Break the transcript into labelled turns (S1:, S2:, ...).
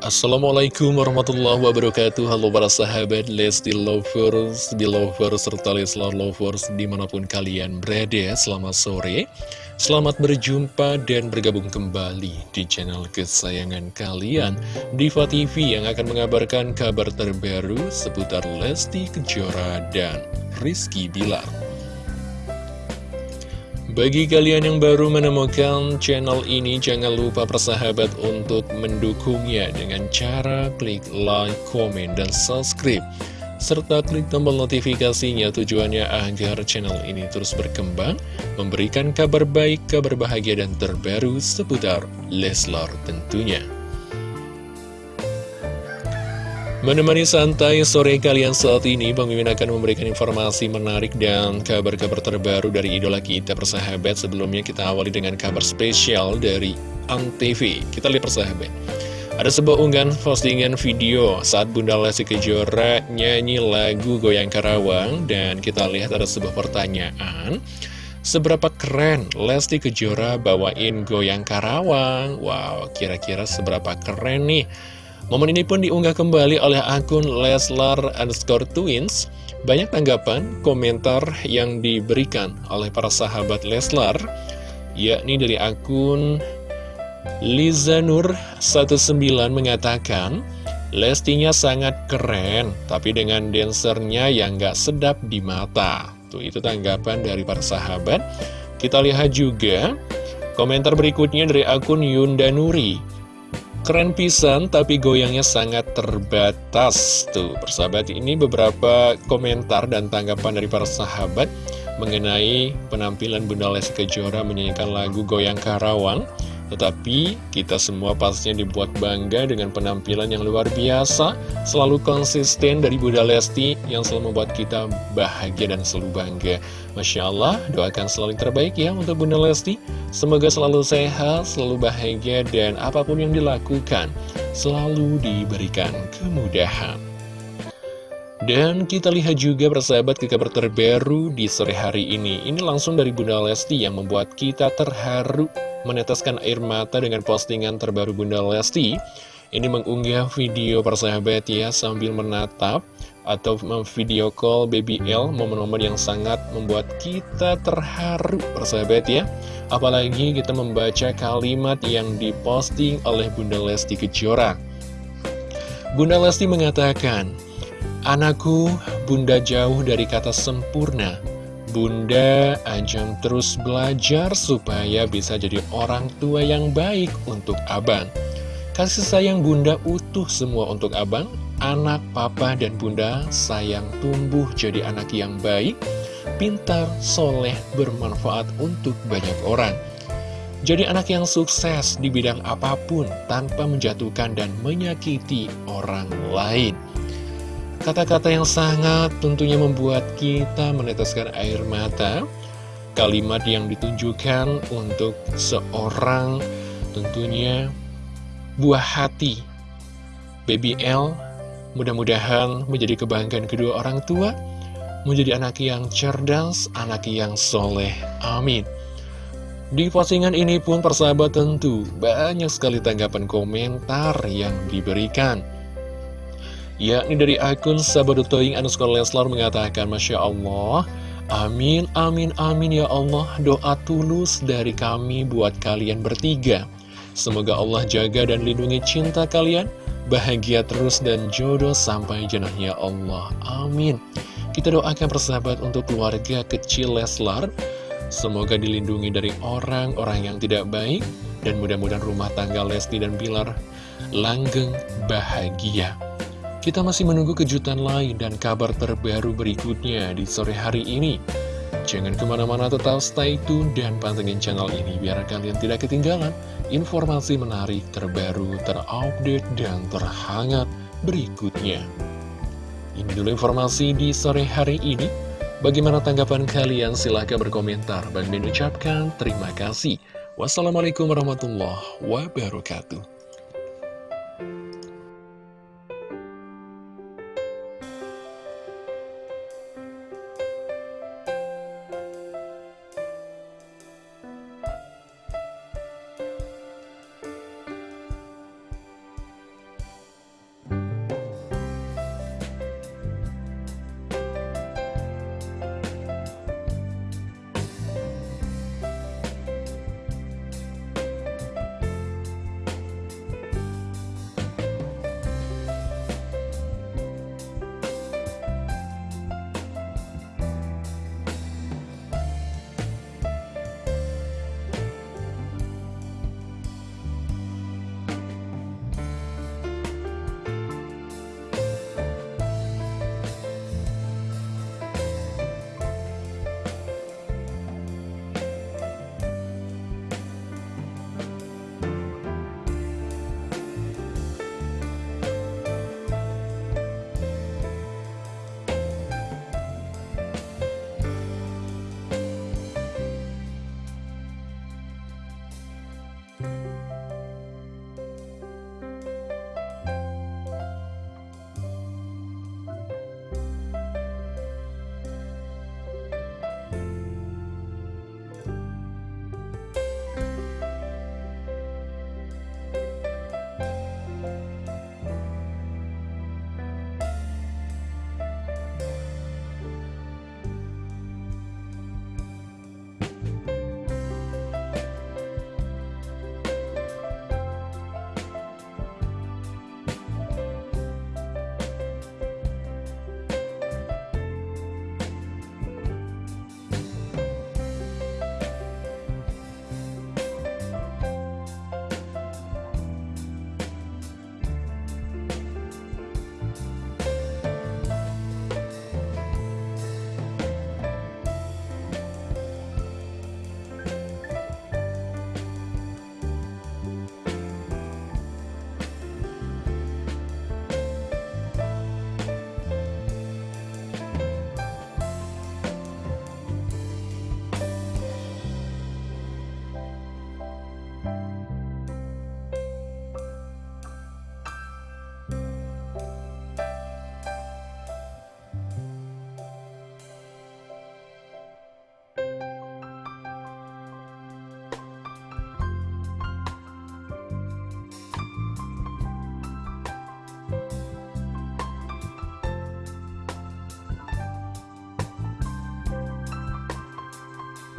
S1: Assalamualaikum warahmatullahi wabarakatuh. Halo para sahabat Lesti Lovers, Belovers, serta Leslar Lovers di mana pun kalian berada. Selamat sore Selamat berjumpa dan bergabung kembali di channel kesayangan kalian Diva TV yang akan mengabarkan kabar terbaru seputar Lesti Kejora dan Rizky Bilar bagi kalian yang baru menemukan channel ini, jangan lupa persahabat untuk mendukungnya dengan cara klik like, komen, dan subscribe. Serta klik tombol notifikasinya tujuannya agar channel ini terus berkembang, memberikan kabar baik, kabar bahagia, dan terbaru seputar Leslar tentunya. Menemani santai sore kalian saat ini, Bang Mimin akan memberikan informasi menarik dan kabar-kabar terbaru dari idola kita persahabat. Sebelumnya kita awali dengan kabar spesial dari ANTV. Kita lihat persahabat. Ada sebuah unggahan postingan video saat Bunda Lesti Kejora nyanyi lagu Goyang Karawang dan kita lihat ada sebuah pertanyaan. Seberapa keren Lesti Kejora bawain Goyang Karawang? Wow, kira-kira seberapa keren nih? Momen ini pun diunggah kembali oleh akun Leslar underscore twins. Banyak tanggapan, komentar yang diberikan oleh para sahabat Leslar, yakni dari akun Lizanur19 mengatakan, Lestinya sangat keren, tapi dengan dancernya yang gak sedap di mata. Tuh, itu tanggapan dari para sahabat. Kita lihat juga komentar berikutnya dari akun Yunda Nuri. Keren pisan tapi goyangnya sangat terbatas Tuh. Persahabat ini beberapa komentar dan tanggapan dari para sahabat Mengenai penampilan Bunda Lesti Kejora menyanyikan lagu Goyang Karawang tetapi kita semua pastinya dibuat bangga dengan penampilan yang luar biasa Selalu konsisten dari Bunda Lesti yang selalu membuat kita bahagia dan selalu bangga. Masya Allah, doakan selalu terbaik ya untuk Bunda Lesti. Semoga selalu sehat, selalu bahagia dan apa pun yang dilakukan Selalu diberikan kemudahan dan kita lihat juga persahabat ke kabar terbaru di sore hari ini. Ini langsung dari Bunda Lesti yang membuat kita terharu meneteskan air mata dengan postingan terbaru Bunda Lesti. Ini mengunggah video persahabat ya sambil menatap atau video call Baby L Momen-momen yang sangat membuat kita terharu persahabat ya. Apalagi kita membaca kalimat yang diposting oleh Bunda Lesti Kejora. Bunda Lesti mengatakan Anakku, bunda jauh dari kata sempurna. Bunda ajang terus belajar supaya bisa jadi orang tua yang baik untuk abang. Kasih sayang bunda utuh semua untuk abang. Anak, papa, dan bunda sayang tumbuh jadi anak yang baik, pintar, soleh, bermanfaat untuk banyak orang. Jadi anak yang sukses di bidang apa pun tanpa menjatuhkan dan menyakiti orang lain. Kata-kata yang sangat tentunya membuat kita meneteskan air mata. Kalimat yang ditunjukkan untuk seorang tentunya buah hati. Baby L mudah-mudahan menjadi kebanggaan kedua orang tua Menjadi anak yang cerdas, anak yang soleh. Amin. Di postingan ini pun persahabat tentu banyak sekali tanggapan komentar yang diberikan yakni dari akun Sabadutoing underscore Leslar mengatakan Masya Allah Amin, amin, amin ya Allah. Doa tulus dari kami buat kalian bertiga. Semoga Allah jaga dan lindungi cinta kalian Bahagia terus dan jodoh sampai jenahnya Allah. Amin. Kita doakan persahabat untuk keluarga kecil Leslar. Semoga dilindungi dari orang-orang yang tidak baik Dan mudah-mudahan rumah tangga Lesti dan Bilar langgeng bahagia kita masih menunggu kejutan lain dan kabar terbaru berikutnya di sore hari ini. Jangan ke mana-mana tetap stay tune dan pantengin channel ini biar kalian tidak ketinggalan informasi menarik terbaru, terupdate, dan terhangat berikutnya. Ini dulu informasi di sore hari ini. Bagaimana tanggapan kalian? Silahkan berkomentar. Bang Ben ucapkan terima kasih. Wassalamualaikum warahmatullahi wabarakatuh.